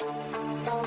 Música